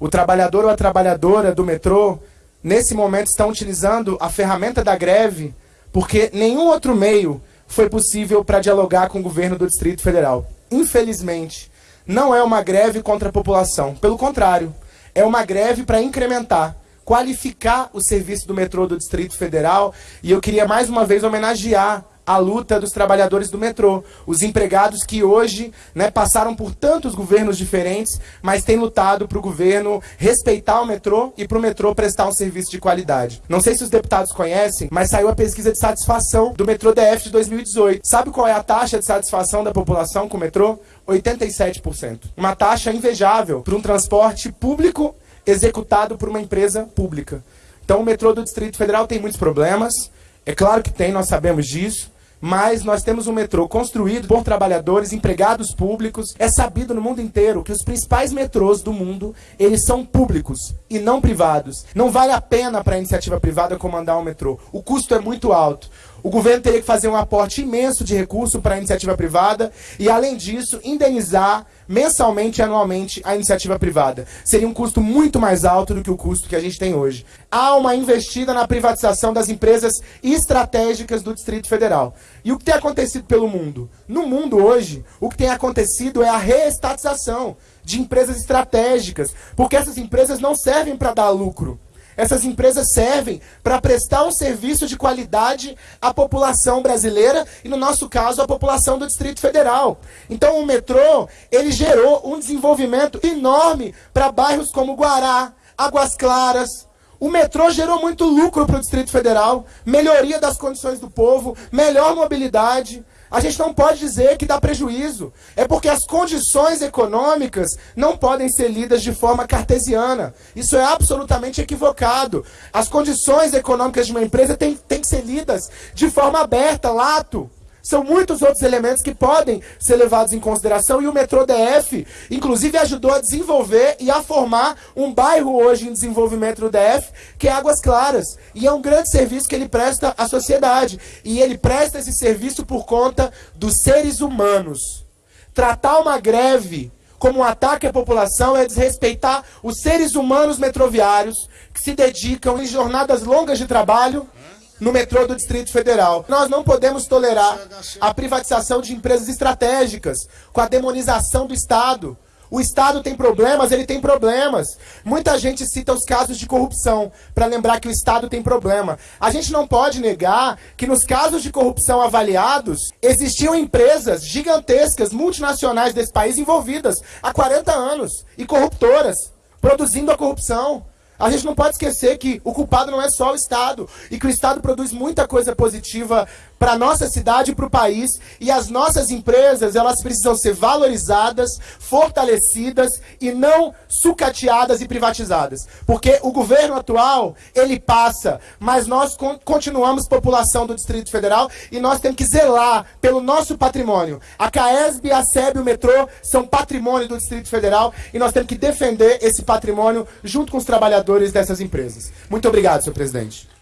O trabalhador ou a trabalhadora do metrô, nesse momento, estão utilizando a ferramenta da greve porque nenhum outro meio foi possível para dialogar com o governo do Distrito Federal. Infelizmente, não é uma greve contra a população. Pelo contrário, é uma greve para incrementar, qualificar o serviço do metrô do Distrito Federal. E eu queria mais uma vez homenagear a luta dos trabalhadores do metrô, os empregados que hoje né, passaram por tantos governos diferentes, mas têm lutado para o governo respeitar o metrô e para o metrô prestar um serviço de qualidade. Não sei se os deputados conhecem, mas saiu a pesquisa de satisfação do metrô DF de 2018. Sabe qual é a taxa de satisfação da população com o metrô? 87%. Uma taxa invejável para um transporte público executado por uma empresa pública. Então o metrô do Distrito Federal tem muitos problemas, é claro que tem, nós sabemos disso, mas nós temos um metrô construído por trabalhadores, empregados públicos. É sabido no mundo inteiro que os principais metrôs do mundo, eles são públicos e não privados. Não vale a pena para a iniciativa privada comandar um metrô. O custo é muito alto. O governo teria que fazer um aporte imenso de recurso para a iniciativa privada e, além disso, indenizar mensalmente e anualmente a iniciativa privada. Seria um custo muito mais alto do que o custo que a gente tem hoje. Há uma investida na privatização das empresas estratégicas do Distrito Federal. E o que tem acontecido pelo mundo? No mundo hoje, o que tem acontecido é a reestatização de empresas estratégicas, porque essas empresas não servem para dar lucro. Essas empresas servem para prestar um serviço de qualidade à população brasileira e, no nosso caso, à população do Distrito Federal. Então, o metrô, ele gerou um desenvolvimento enorme para bairros como Guará, Águas Claras, o metrô gerou muito lucro para o Distrito Federal, melhoria das condições do povo, melhor mobilidade. A gente não pode dizer que dá prejuízo. É porque as condições econômicas não podem ser lidas de forma cartesiana. Isso é absolutamente equivocado. As condições econômicas de uma empresa têm, que ser lidas de forma aberta, lato. São muitos outros elementos que podem ser levados em consideração e o metrô DF, inclusive, ajudou a desenvolver e a formar um bairro hoje em desenvolvimento do DF, que é Águas Claras. E é um grande serviço que ele presta à sociedade. E ele presta esse serviço por conta dos seres humanos. Tratar uma greve como um ataque à população é desrespeitar os seres humanos metroviários que se dedicam em jornadas longas de trabalho no metrô do Distrito Federal. Nós não podemos tolerar a privatização de empresas estratégicas, com a demonização do Estado. O Estado tem problemas, ele tem problemas. Muita gente cita os casos de corrupção, para lembrar que o Estado tem problema. A gente não pode negar que nos casos de corrupção avaliados, existiam empresas gigantescas, multinacionais desse país envolvidas há 40 anos, e corruptoras, produzindo a corrupção. A gente não pode esquecer que o culpado não é só o Estado e que o Estado produz muita coisa positiva para nossa cidade e para o país e as nossas empresas elas precisam ser valorizadas, fortalecidas e não sucateadas e privatizadas. Porque o governo atual, ele passa, mas nós con continuamos população do Distrito Federal e nós temos que zelar pelo nosso patrimônio. A CAESB, a SEB o metrô são patrimônio do Distrito Federal e nós temos que defender esse patrimônio junto com os trabalhadores dessas empresas. Muito obrigado, senhor presidente.